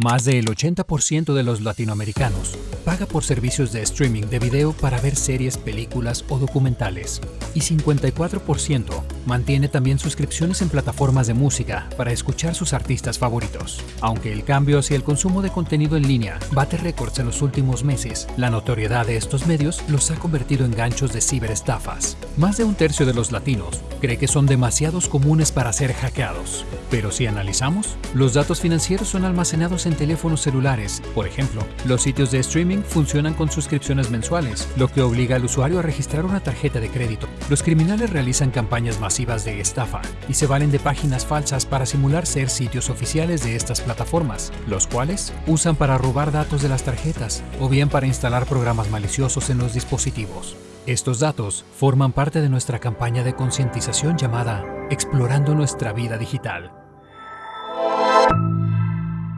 Más del 80% de los latinoamericanos paga por servicios de streaming de video para ver series, películas o documentales. Y 54% mantiene también suscripciones en plataformas de música para escuchar sus artistas favoritos. Aunque el cambio hacia el consumo de contenido en línea bate récords en los últimos meses, la notoriedad de estos medios los ha convertido en ganchos de ciberestafas. Más de un tercio de los latinos cree que son demasiados comunes para ser hackeados. Pero si analizamos, los datos financieros son almacenados en teléfonos celulares. Por ejemplo, los sitios de streaming funcionan con suscripciones mensuales, lo que obliga al usuario a registrar una tarjeta de crédito. Los criminales realizan campañas masivas de estafa y se valen de páginas falsas para simular ser sitios oficiales de estas plataformas, los cuales usan para robar datos de las tarjetas o bien para instalar programas maliciosos en los dispositivos. Estos datos forman parte de nuestra campaña de concientización llamada Explorando nuestra vida digital